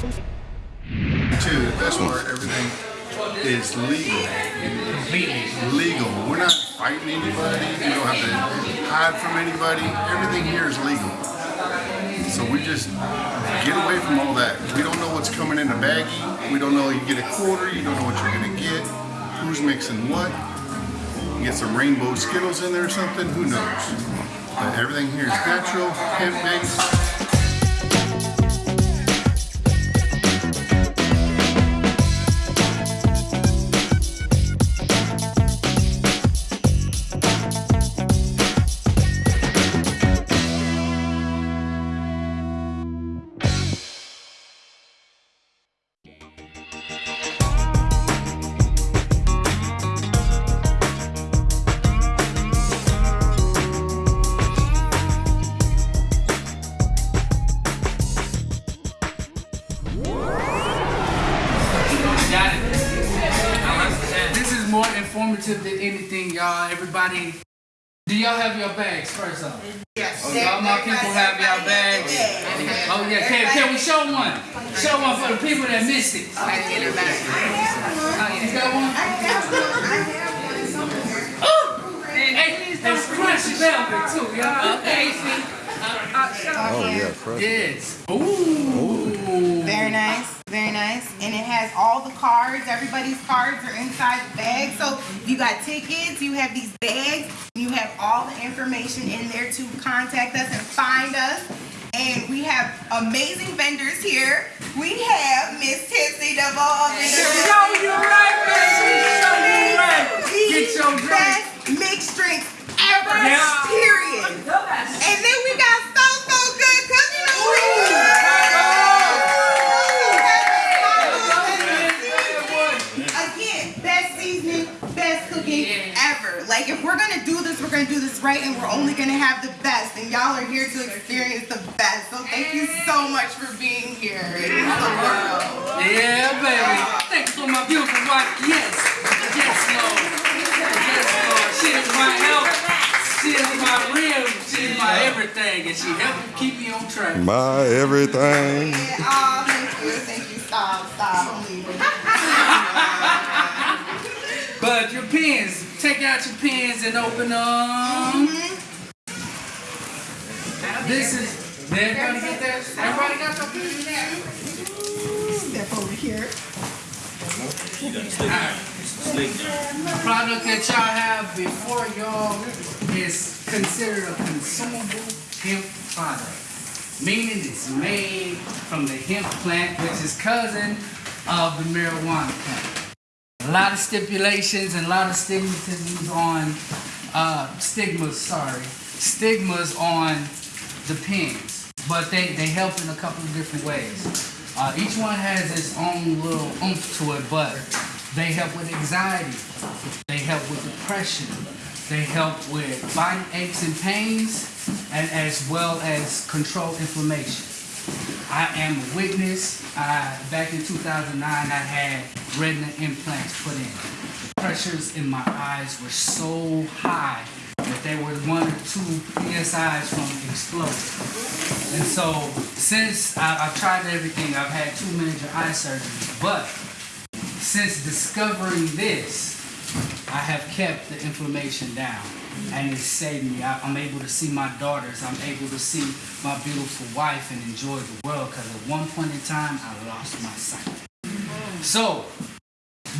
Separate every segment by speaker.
Speaker 1: Too, the best part, everything is legal.
Speaker 2: Completely.
Speaker 1: Legal. We're not fighting anybody. We don't have to hide from anybody. Everything here is legal. So we just get away from all that. We don't know what's coming in a baggie. We don't know you get a quarter. You don't know what you're gonna get. Who's mixing what? You get some rainbow Skittles in there or something. Who knows? But everything here is natural, hemp
Speaker 2: Everybody, do y'all have your bags first off?
Speaker 3: Yes.
Speaker 2: Oh, y'all, my people have y'all bags. Oh yeah, can, can we show one? Show one for the people that missed it.
Speaker 3: I get it back.
Speaker 2: You got one? I have one. Oh, hey, it's crunchy velvet too, y'all. Okay.
Speaker 4: Oh yeah, fresh.
Speaker 2: Yes. Ooh.
Speaker 3: Very very nice. Has all the cards. Everybody's cards are inside the bag. So you got tickets, you have these bags, you have all the information in there to contact us and find us. And we have amazing vendors here. We have Miss Tipsy Ball.
Speaker 2: Show you right, baby. Show you right. Get your drink.
Speaker 3: Best mixed drinks ever.
Speaker 2: Yeah.
Speaker 3: Period. And then we got Like if we're gonna do this, we're gonna do this right, and we're only gonna have the best. And y'all are here to experience the best. So thank you so much for being here. It the world.
Speaker 2: Yeah, baby. Thank you for my beautiful wife. Yes. Yes, Lord. Yes, Lord. She is my help. She is my rib. She is my everything. And she helped keep me on track.
Speaker 4: My everything.
Speaker 3: Yeah, oh, thank you, thank you. Stop, stop, I'm leaving.
Speaker 2: But your pens, take out your pens and open them. Mm-hmm. This is. Did everybody get theirs? Everybody got their pens?
Speaker 3: Step over here.
Speaker 2: The product that y'all have before y'all is considered a consumable hemp product, meaning it's made from the hemp plant, which is cousin of the marijuana plant. A lot of stipulations and a lot of stigmatisms on uh, stigmas. Sorry, stigmas on the pins, but they they help in a couple of different ways. Uh, each one has its own little oomph to it, but they help with anxiety. They help with depression. They help with body aches and pains, and as well as control inflammation. I am a witness. Back in 2009, I had retina implants put in. The pressures in my eyes were so high that they were one or two PSIs from exploding. And so, since I, I've tried everything, I've had two major eye surgeries, but since discovering this, I have kept the inflammation down and it saved me. I, I'm able to see my daughters. I'm able to see my beautiful wife and enjoy the world because at one point in time, I lost my sight. So,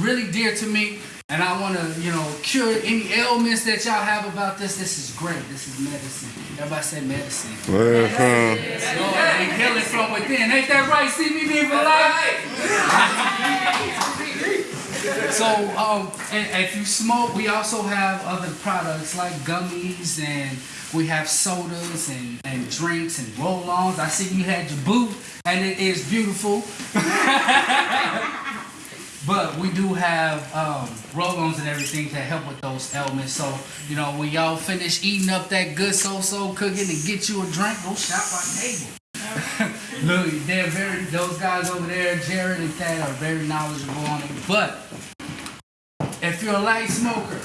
Speaker 2: really dear to me, and I want to, you know, cure any ailments that y'all have about this. This is great. This is medicine. Everybody say medicine.
Speaker 4: Mhm.
Speaker 2: Lord, we heal from within. Ain't that right, CBD for life? so, um, and if you smoke, we also have other products like gummies and we have sodas and, and drinks and roll-ons. I see you had your boot and it is beautiful. But we do have um, roll-ons and everything to help with those ailments. So, you know, when y'all finish eating up that good so-so cooking and get you a drink, go shop our table. Look, they're very, those guys over there, Jared and Thad, are very knowledgeable on it. But if you're a light smoker,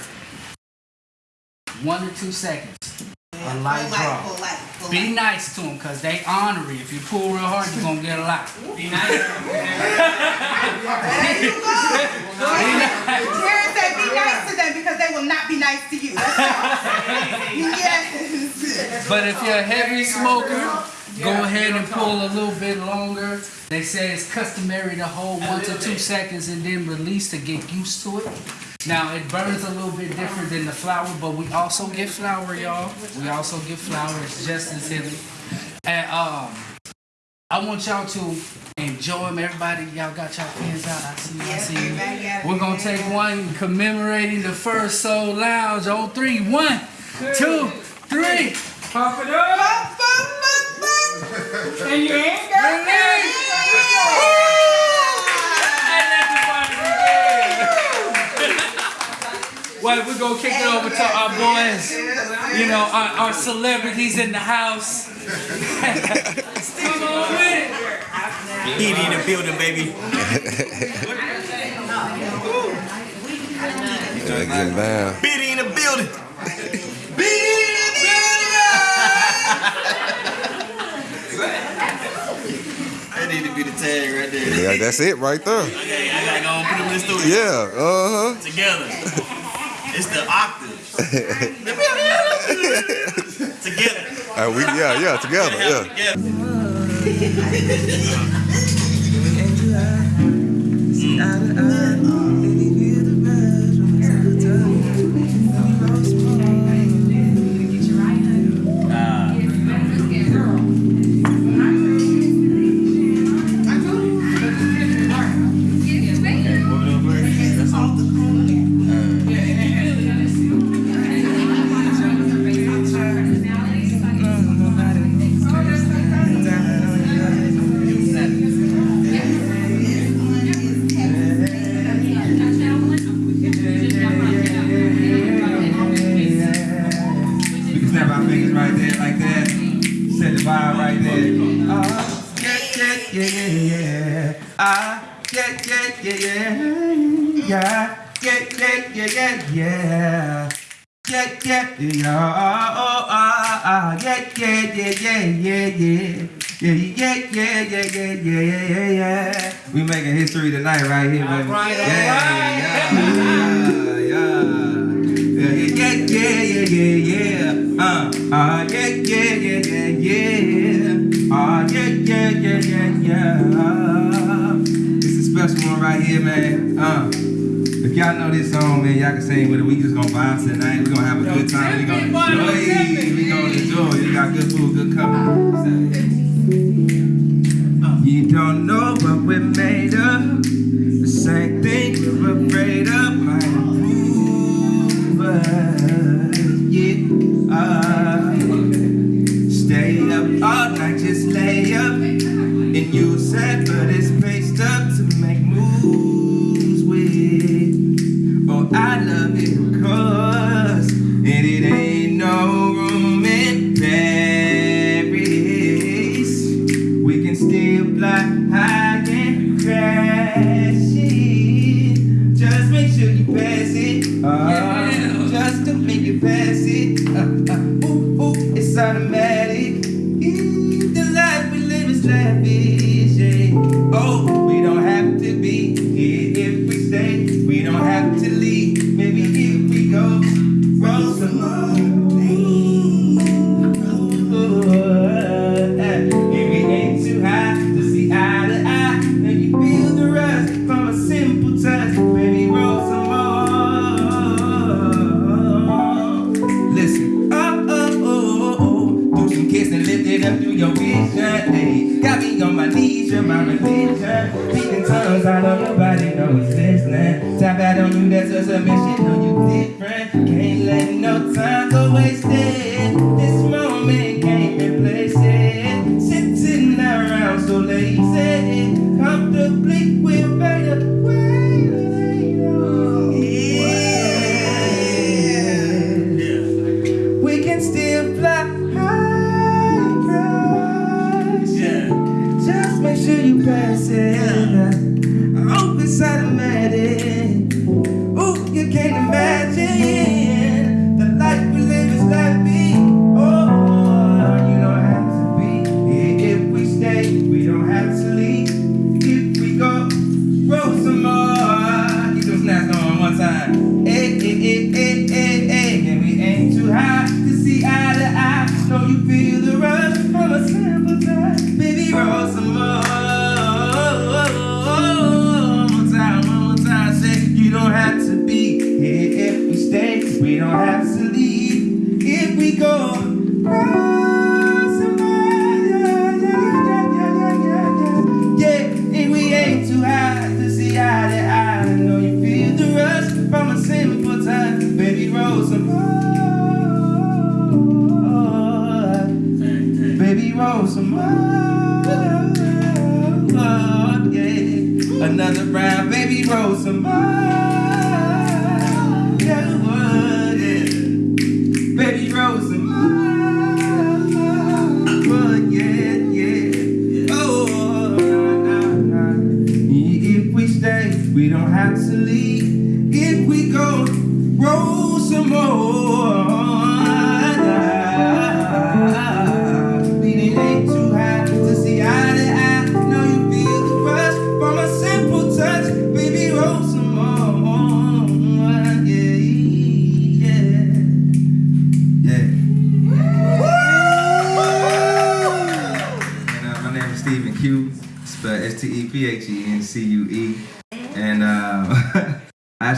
Speaker 2: one to two seconds, a light
Speaker 3: Polite,
Speaker 2: draw.
Speaker 3: polite,
Speaker 2: Be nice to them, cause they ornery. If you pull real hard, you're gonna get a lot. Be nice.
Speaker 3: Karen said be nice to them because they will not be nice to you. yes.
Speaker 2: But if you're a heavy smoker, go ahead and pull a little bit longer. They say it's customary to hold one to two seconds and then release to get used to it. Now it burns a little bit different than the flower, but we also get flour, y'all. We also get flour. It's just as heavy. And um, I want y'all to enjoy them. Everybody, y'all got y'all pens out. I see you. I see you. We're gonna take one commemorating the first Soul Lounge on three. One, two, three.
Speaker 5: Pump it up, and you ain't got
Speaker 2: Well, we're gonna kick it over to our boys. You know, our, our celebrities in the house. Come on with it.
Speaker 6: Beat in the building, baby.
Speaker 4: Gotta get down.
Speaker 6: Beat in the building. That need to be the tag right there.
Speaker 4: Yeah, that's it right there.
Speaker 6: Okay, I gotta go and put them in the studio
Speaker 4: Yeah, uh huh.
Speaker 6: together. It's the octaves. together.
Speaker 4: Uh, we yeah yeah together yeah.
Speaker 6: Together.
Speaker 5: We ah, ah, yeah, yeah, yeah, yeah, yeah, yeah. Yeah, yeah, yeah, yeah, yeah, yeah, yeah, yeah, yeah. We making history tonight right here, baby.
Speaker 2: right,
Speaker 5: yeah, yeah, yeah, yeah, yeah, yeah, yeah, yeah, yeah. Uh, ah, yeah, yeah, yeah, yeah, yeah. Ah, yeah, yeah, yeah, yeah, yeah. It's a special one right here, man. Uh, y'all know this song, man, y'all can sing with it. We just gonna vibe tonight. We gonna have a good time. We gonna enjoy. We gonna enjoy. We got good food, good company. You don't know what we're made of. The same thing we're afraid of might improve us. Yeah. Uh, stay up all night, just lay up. Still fly high crash. Yeah. Just make sure you pass it. I hope it's automatic.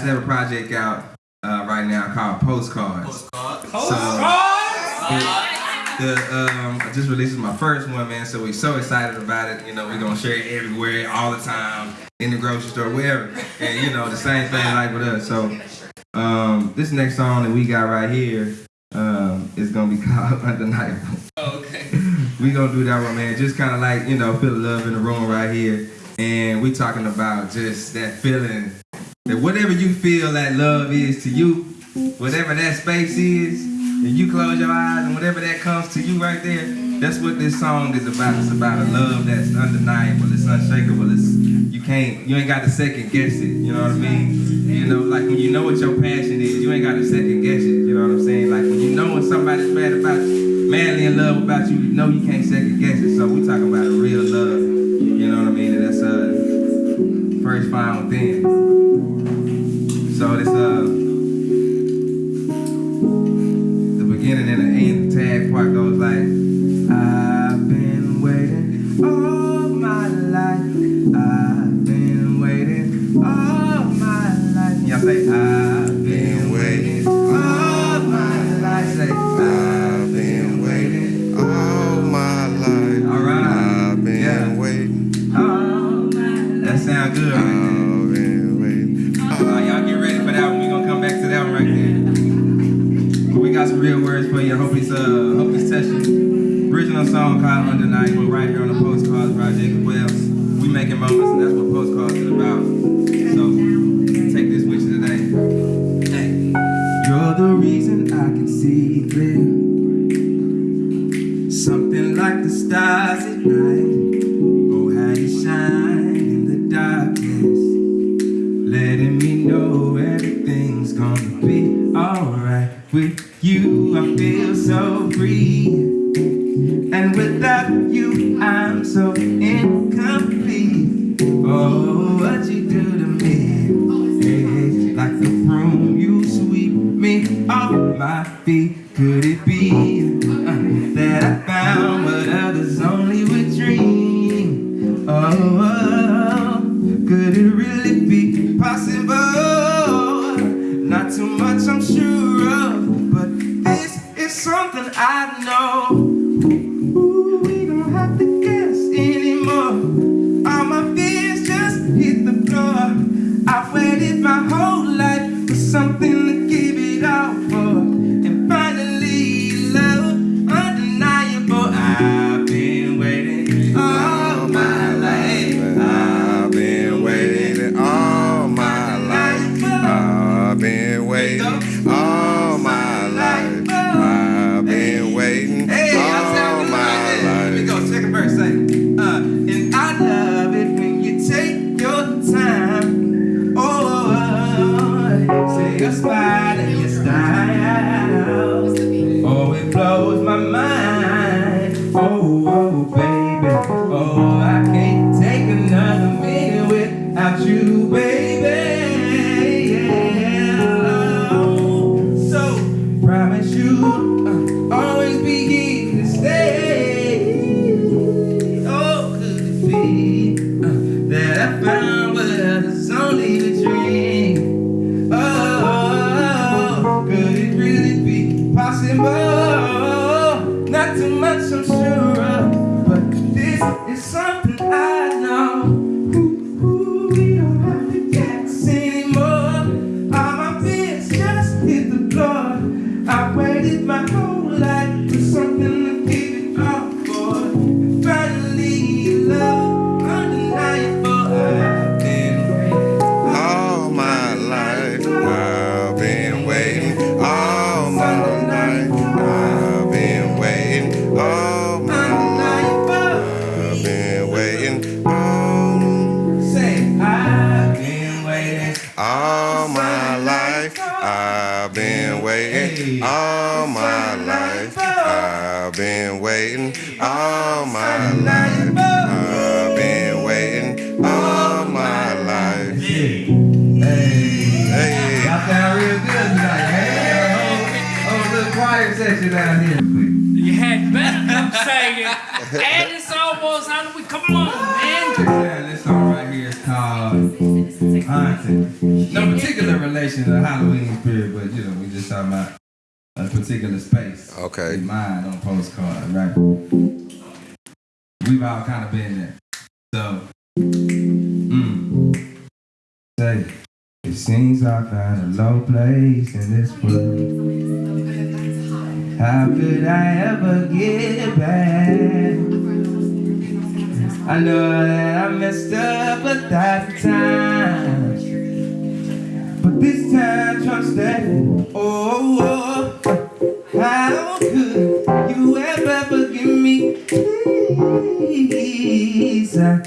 Speaker 5: Have a project out uh, right now called Postcards. So, the, um, I just released my first one, man. So we're so excited about it. You know, we're gonna share it everywhere, all the time, in the grocery store, wherever. And you know, the same thing like with us. So, um, this next song that we got right here um, is gonna be called Undeniable.
Speaker 2: Okay.
Speaker 5: We gonna do that one, man. Just kind of like you know, feel the love in the room right here, and we talking about just that feeling that whatever you feel that love is to you, whatever that space is, and you close your eyes and whatever that comes to you right there, that's what this song is about. It's about a love that's undeniable, it's unshakable, it's you can't, you ain't got to second guess it. You know what I mean? You know, like when you know what your passion is, you ain't got to second guess it. You know what I'm saying? Like when you know when somebody's mad about you, madly in love about you, you know you can't second guess it. So we talking about a real love. You know what I mean? And that's uh first found within. So this uh Something like the stars at night. Is something I know. Ooh, we don't have to guess anymore. All my fears just hit the floor. I've waited my mind. Oh, oh, floor. My whole life Little choir section down here.
Speaker 7: You had better come say it. And it's almost out of we. Come on, man.
Speaker 5: Yeah, this song right here is called Haunted. No particular relation to Halloween spirit, but you know, we just talking about a particular space.
Speaker 4: Okay.
Speaker 5: In mind on postcard, right? We've all kind of been there. So, mm, say, it seems I found a low place in this world. How could I ever get back? I know that I messed up a thousand times. But this time, trust that. Oh, oh, how could you ever forgive me? Please, I,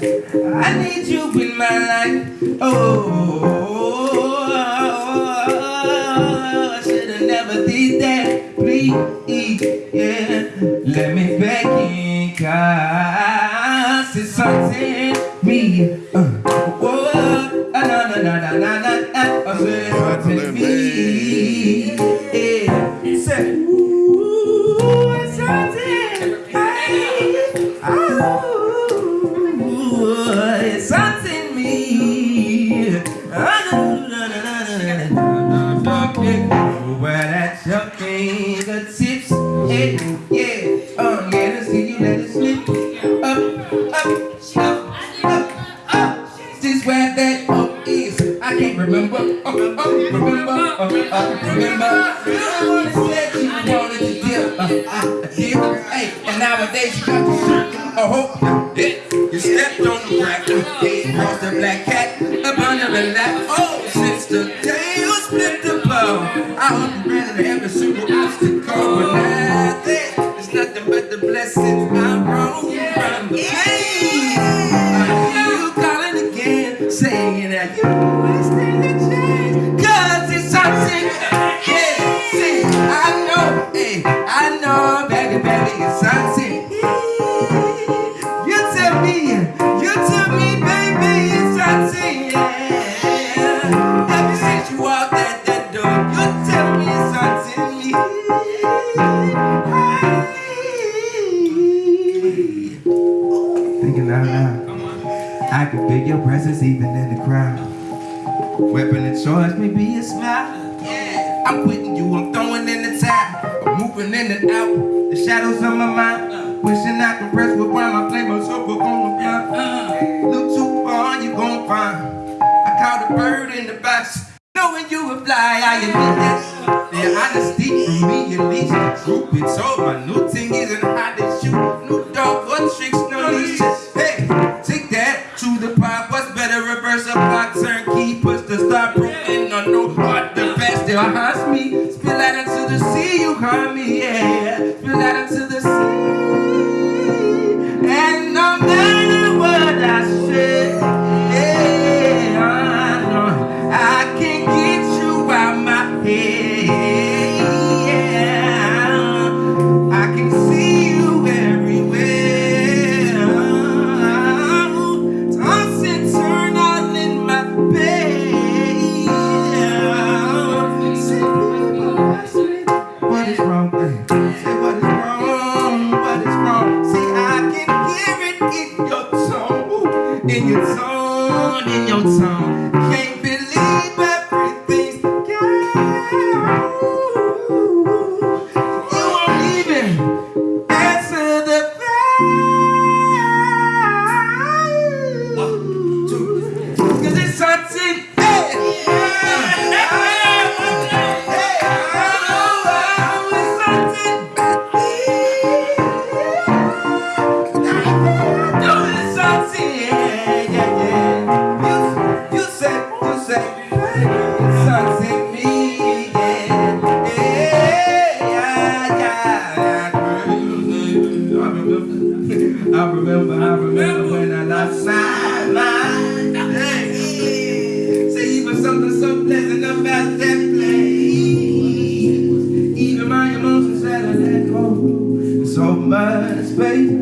Speaker 5: I need you in my life. Oh, fingertips, yeah, yeah, oh yeah, let's see you let it slip up, up, up, up, up. This where that up is. I can't remember, up, up, remember, up, up, remember. You said you wanted to dip, uh, uh, dip, hey, and nowadays you got to circle. Oh, yeah, you stepped on the crack, yeah, crossed the black cat up under the lap. It's nothing but the blessings I wrote from the pain. You calling again, saying that you the it's I know, I know, baby, baby, it's something. Weapon of choice may be a smile. Yeah. I'm quitting you, I'm throwing in the towel. I'm moving in and out. The shadows of my mind. Uh. Wishing I could rest with where my flame was up on the ground. Uh-huh. Look too far, you gon' find. I caught a bird in the box. Knowing you would fly, I admit that. The honesty from me at least. The group it's over. My new thing isn't how to shoot. New dog, what tricks, gets old in your town. So much